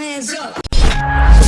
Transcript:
hands up.